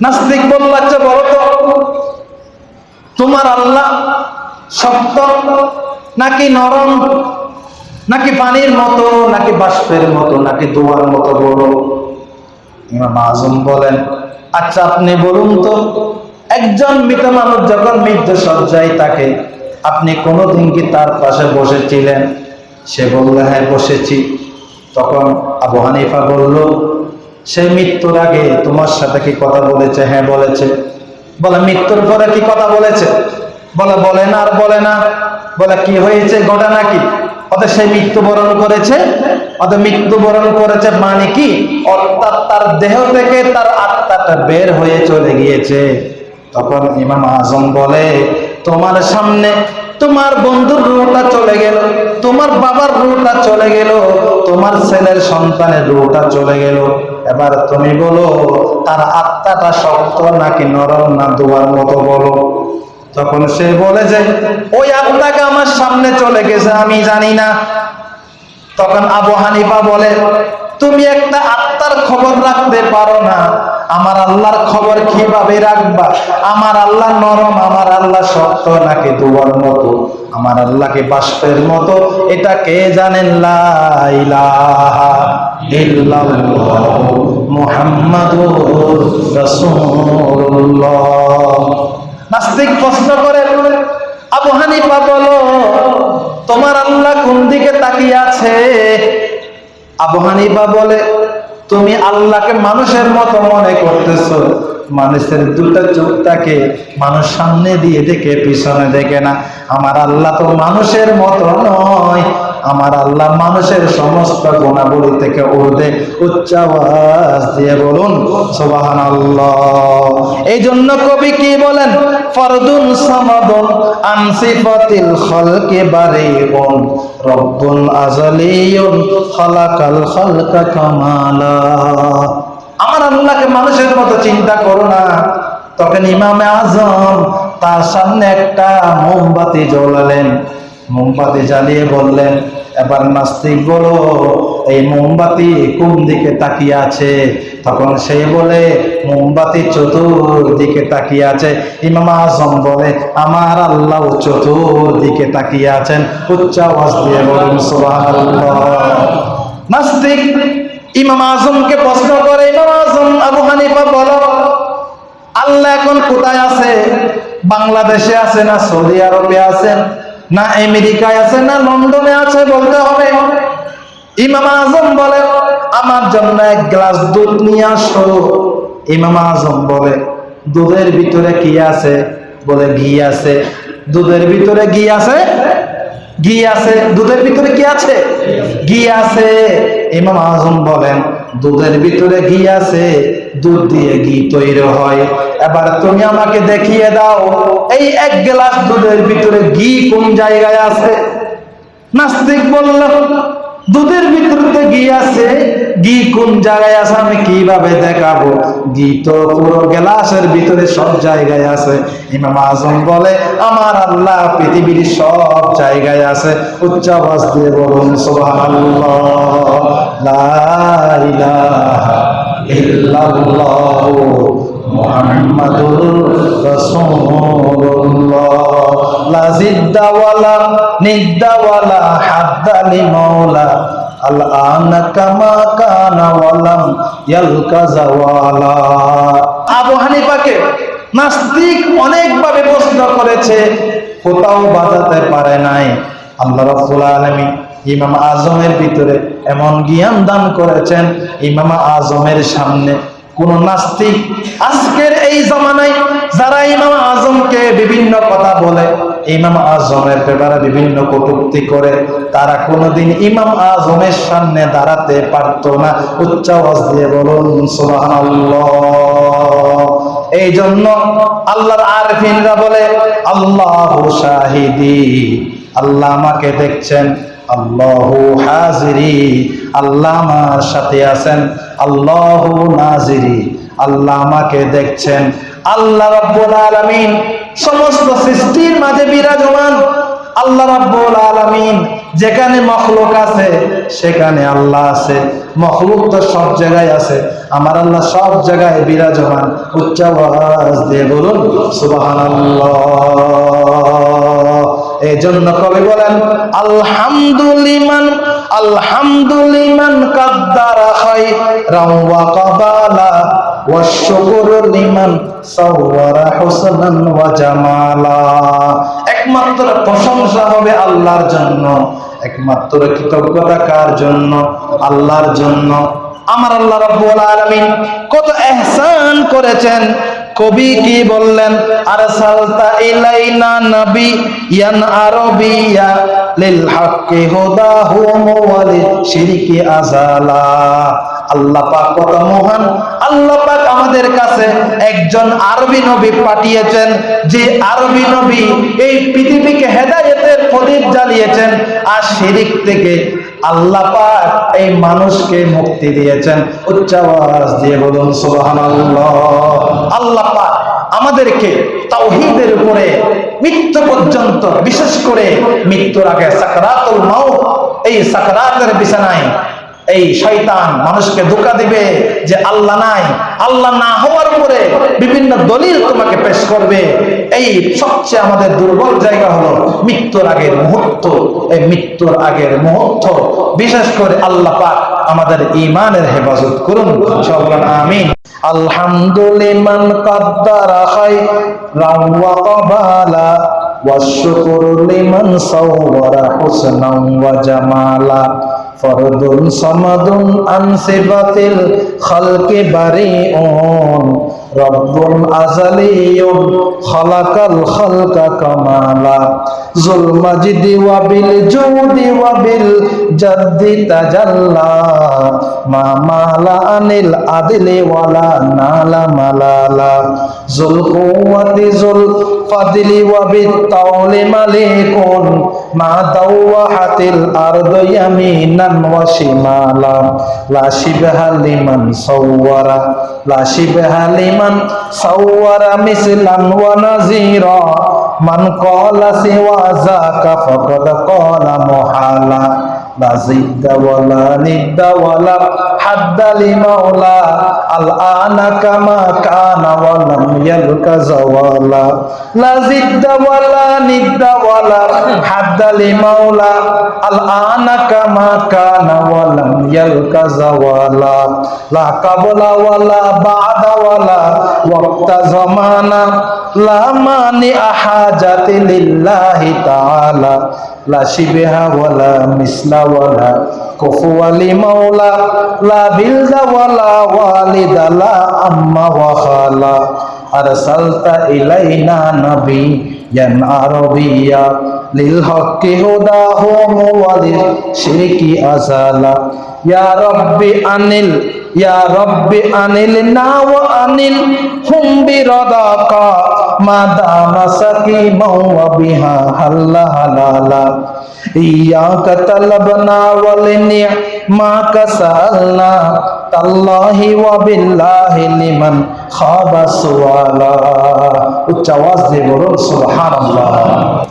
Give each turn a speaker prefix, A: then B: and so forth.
A: নাস্তিক বলল আচ্ছা বলো তো। তোমার আল্লাহ শক্ত, নাকি নরম, নাকি পানির মতো, নাকি বাষ্পের মতো, নাকি দোয়ার মতো বড়? ইমাম আজম বলেন আচ্ছা আপনি বলুন তো, একজন মৃত মানুষ যখন মৃত্যু সজ্জায় তাকে আপনি কোনোদিন কি তার পাশে বসেছিলেন? সে বলল হ্যাঁ বসেছি। তখন আবু হানিফা বলল সে মৃত্যুর আগে তোমার সাথে কি কথা বলেছে? হ্যাঁ বলেছে। বলে, মৃত্যুর পরে কি কথা বলেছে? বলে বলে না আর বলে না। বলে, কি হয়েছে? ঘটনা কি? অর্থাৎ সে মৃত্যুবরণ করেছে। অর্থাৎ মৃত্যুবরণ করেছে মানে কি? অর্থাৎ তার দেহ থেকে তার আত্মাটা বের হয়ে চলে গিয়েছে। তখন ইমাম আজম বলে, তোমার সামনে তোমার বন্ধুর রুটা চলে গেল, তোমার বাবার রুটা চলে গেল, তোমার ছেলের সন্তানের রুটা চলে গেল। এবার তুমি বলো, তার আত্মাটা শক্ত নাকি নরম না দুয়ার মতো বলো? তখন সে বলে যে, ওই আত্মাকে আমার সামনে চলে গেছে, আমি জানি না। তখন আবু হানিফা বলে, তুমি একটা আত্মার খবর রাখতে পারো না। আমার আল্লাহর খবর কীভাবে রাখবা? আমার আল্লাহ নরম, আমার আল্লাহ শক্ত, নাকি দুয়ার মতো? আমার আল্লাহকে বাষ্পের মতো। এটা কে জানেন? নাস্তিক প্রশ্ন করে, আবু হানিফা, বলো, তোমার আল্লাহ কোন দিকে তাকিয়ে আছে? আবু হানিফা বলে তুমি আল্লাহকে মানুষের মতো মনে করতেছ। মানুষের দুটা চোখটাকে মানুষ সামনে দিয়ে দেখে, পিছনে দেখে না। আমার আল্লাহ তো মানুষের মতো নয়। আমার আল্লাহ মানুষের সমস্ত গুণাবলী থেকে উর্ধে উচ্চ আওয়াজ দিয়ে বলুন সুবাহান এই জন্য কবি কি বলেন? ফরদুন সামাদুন আনসিফাতিল খলকে বারিউন রব্বুন আজালিয়ুন খালাকাল খালকা কামালা। আমার আল্লাহকে মানুষের মতো চিন্তা করো না। তখন ইমামে আজম তার সামনে একটা মোমবাতি জ্বলালেন। মোমবাতি জ্বালিয়ে বললেন, এবার নাস্তিক বলো, এই মোমবাতি কোন দিকে তাকিয়ে আছে? তখন সে বলে, মোমবাতি চতুর্দিকে তাকিয়ে আছে। ইমাম আজম বলে, আমার আল্লাহ চতুর্দিকে তাকিয়ে আছেন। উচ্চ আওয়াজ দিয়ে বলুন নাস্তিক, ইমাম আজমকে প্রশ্ন করে, ইমাম আজম, আবু হানিফা বলো, আল্লাহ এখন কোথায় আছে? বাংলাদেশে আছে না সৌদি আরবে আছেন না আমেরিকায় আছে, না লন্ডনে আছে বলতে হবে। ইমাম আজম বলে, আমার জন্য এক গ্লাস দুধ নিয়ে আসো। ইমাম আজম বলে, দুধের ভিতরে কি আছে? বলে, ঘি আছে। দুধের ভিতরে ঘি আছে? ঘি আছে। দুধের ভিতরে কি আছে? ঘি আছে। ইমাম আজম বলেন দুধের ভিতরে ঘি আছে, দুধ দিয়ে ঘি তৈরি হয়। এবার তুমি আমাকে দেখিয়ে দাও, এই এক গ্লাস দুধের ভিতরে ঘি কোন জায়গায় আছে? নাস্তিক বলল, দুধের ভিতরে ঘি আছে ঘি কোন জায়গায় আছে, আমি কীভাবে দেখাবো? ঘি তো পুরো গ্লাসের ভিতরে সব জায়গায় আছে। ইমাম আজম বলে, আমার আল্লাহ পৃথিবীর সব জায়গায় আছে। উচ্চ আওয়াজ দিয়ে বলুন, সুবহানাল্লাহ, লা ইলাহা ইল্লাল্লাহ আবু হানিফাকে নাস্তিক অনেকভাবে প্রশ্ন করেছে, কোথাও বাজাতে পারে নাই। আল্লাহ রাব্বুল আলামিন ইমাম আজমের ভিতরে এমন জ্ঞান দান করেছেন, ইমাম আজমের সামনে কোন নাস্তিক আজকের এই জমানায়, যারা ইমাম বলে ইমাম আজমের ব্যাপারে বিভিন্ন কটুক্তি করে তারা কোনোদিন ইমাম আজমের সামনে দাঁড়াতে পারতো না। উচ্চ আওয়াজ দিয়ে বলুন এই জন্য আল্লাহর আরফিনরা বলে, আল্লাহ শাহিদি, আল্লাহ আমাকে দেখছেন। আল্লাহু হাজিরি, আল্লাহ আমার সাথে আছেন। আল্লাহু নাজিরি আল্লাহ আমাকে দেখছেন। আল্লাহ রাব্বুল আলামিন সমস্ত সৃষ্টির মাঝে বিরাজমান। আল্লাহ রাব্বুল আলামিন যেখানে মখলুক আছে, সেখানে আল্লাহ আছে। মখলুক তো সব জায়গায় আছে। আমার আল্লাহ সব জায়গায় বিরাজমান। উচ্চ আওয়াজ দিয়ে বলুন, সুবহানাল্লাহ। এই জন্য কবি বলেন আলহামদুলিমান আলহামদুলিমান কাদ্দারা খাই রাওয়া কাবালা একমাত্র প্রশংসা হবে আল্লাহর জন্য। একমাত্র কৃতজ্ঞতা কার জন্য? আল্লাহর জন্য। আমার আল্লাহ রাব্বুল কত এহসান করেছেন। কবি কি বললেন? আর সালতা ইলাইনা নবী ইয়ান আরবিয়া লিল হাক্কি হুদাহু ওয়া লিল শিরকি আজালা আল্লাহ পাক কত মহান। আল্লাহ পাক আমাদের কাছে একজন আরবি নবী পাঠিয়েছেন, যে আরবি নবী এই পৃথিবীকে হেদায়েতের প্রদীপ জ্বালিয়েছেন আর শিরিক থেকে আল্লাহ পাক এই মানুষকে মুক্তি দিয়েছেন। উচ্চ দিয়ে বলুন, সুবহানাল্লাহ। আল্লাহ পাক আমাদেরকে তাওহীদের উপরে মৃত্যু পর্যন্ত বিশেষ করে মৃত্যুর আগে সাকরাতুল মাউত, এই সাকরাতের বিছানায় এই শয়তান মানুষকে ধোকা দিবে যে আল্লাহ নাই আল্লাহ না হওয়ার উপরে বিভিন্ন দলিল তোমাকে পেশ করবে এই সবচেয়ে আমাদের দুর্বল জায়গা হলো মৃত্যুর আগের মুহূর্ত এই মৃত্যুর আগের মুহূর্ত বিশেষ করে আল্লাহ পাক আমাদের ইমানের হেফাজত করুন সকল আমিন আলহামদুলিমান কাদ্দারা খাই রাওয়া কবালা والشكر لمن صور حسنا وجمالا ফরদুন সমাদুন আনসে বাতিল খালকে বারে অন রব্বুল ইয়ুম খালাকাল খালকা কামালা। জুল মাজিদি ওয়া বিল জুদি ওয়া বিল জাদ্দি তাজাল্লা। মা মালা আনিল আদলি ওয়ালা নালা মালালা। জুল কুওয়াতি জুল ফাদলি ওয়া বিত তাওলি মালিকুন। ما دوحت الأرض يمينا وشمالا لا شبه لمن صور لا شبه لمن صور مثلا ونظيرا من قال سوى ذاك فقد قال محالا لا زد ولا ند ولا حد لمولى الآن كما كان ولم يلك زوالا. لا زد ولا ند ولا حد لمولى الآن كما كان ولم يلك زوالا. لا قبل ولا بعد ولا وقت زمانا. لا مانع حاجة لله تعالى. لا شبه ولا مثل ولا كفو لمولى لا بلد ولا والد لا أم وخالا. أرسلت إلينا نبيا عربيا للحق هداهم وللشرك أزالا. يا ربي أنل يا ربي أنلنا وأنل هم برضاك. مدام سکی مو بہا حلہ حلالا ایاک طلبنا ولنعماک سألنا۔ تاللہ و باللہ لمن خواب سوالا۔ اچھا آواز دے بولو، سبحان اللہ۔